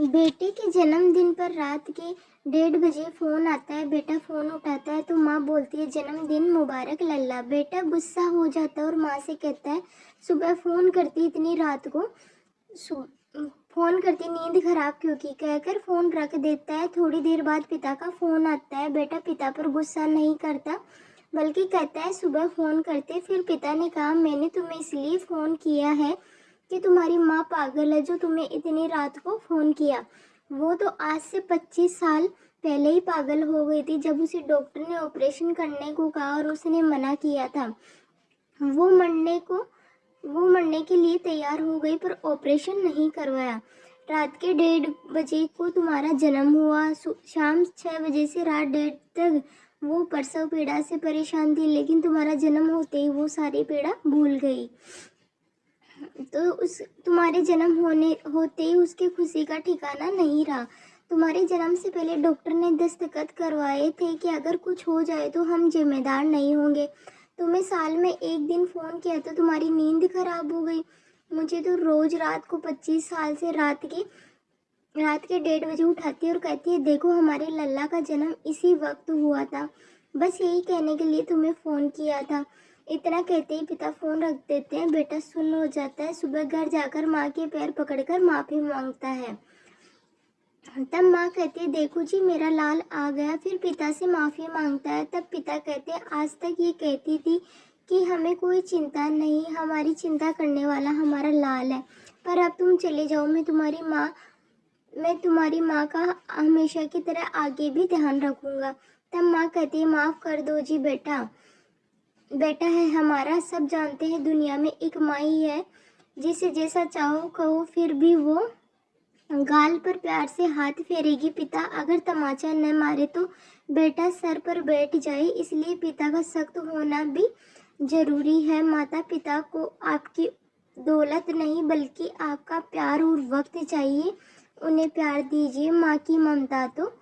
बेटे के जन्मदिन पर रात के डेढ़ बजे फ़ोन आता है, बेटा फ़ोन उठाता है तो माँ बोलती है, जन्मदिन मुबारक लल्ला। बेटा गुस्सा हो जाता है और माँ से कहता है, सुबह फ़ोन करती इतनी रात को फ़ोन करती नींद खराब क्यों की? कहकर फ़ोन रख देता है। थोड़ी देर बाद पिता का फ़ोन आता है। बेटा पिता पर गुस्सा नहीं करता, बल्कि कहता है, सुबह फ़ोन करते? फिर पिता ने कहा, मैंने तुम्हें इसलिए फ़ोन किया है कि तुम्हारी माँ पागल है जो तुम्हें इतनी रात को फ़ोन किया। वो तो आज से पच्चीस साल पहले ही पागल हो गई थी जब उसे डॉक्टर ने ऑपरेशन करने को कहा और उसने मना किया था। वो मरने को, वो मरने के लिए तैयार हो गई पर ऑपरेशन नहीं करवाया। रात के डेढ़ बजे को तुम्हारा जन्म हुआ। शाम छः बजे से रात डेढ़ तक वो प्रसव पीड़ा से परेशान थी, लेकिन तुम्हारा जन्म होते ही वो सारी पीड़ा भूल गई। तो उस, तुम्हारे जन्म होने, होते ही उसकी खुशी का ठिकाना नहीं रहा। तुम्हारे जन्म से पहले डॉक्टर ने दस्तखत करवाए थे कि अगर कुछ हो जाए तो हम जिम्मेदार नहीं होंगे। तुम्हें साल में एक दिन फ़ोन किया तो तुम्हारी नींद खराब हो गई। मुझे तो रोज़ रात को पच्चीस साल से रात के रात के डेढ़ बजे उठाती है और कहती है, देखो, हमारे लल्ला का जन्म इसी वक्त हुआ था। बस यही कहने के लिए तुम्हें फ़ोन किया था। इतना कहते ही पिता फ़ोन रख देते हैं। बेटा सुन हो जाता है। सुबह घर जाकर माँ के पैर पकड़कर माफ़ी माँगता है। तब माँ कहती है, देखो जी, मेरा लाल आ गया। फिर पिता से माफ़ी माँगता है। तब पिता कहते हैं, आज तक ये कहती थी कि हमें कोई चिंता नहीं, हमारी चिंता करने वाला हमारा लाल है। पर अब तुम चले जाओ। मैं तुम्हारी माँ, मैं तुम्हारी माँ का हमेशा की तरह आगे भी ध्यान रखूँगा। तब माँ कहती है, माफ़ कर दो जी बेटा। बेटा है हमारा, सब जानते हैं दुनिया में एक माई है। जिसे जैसा चाहो कहो, फिर भी वो गाल पर प्यार से हाथ फेरेगी। पिता अगर तमाचा न मारे तो बेटा सर पर बैठ जाए, इसलिए पिता का सख्त होना भी ज़रूरी है। माता पिता को आपकी दौलत नहीं, बल्कि आपका प्यार और वक्त चाहिए। उन्हें प्यार दीजिए। माँ की ममता तो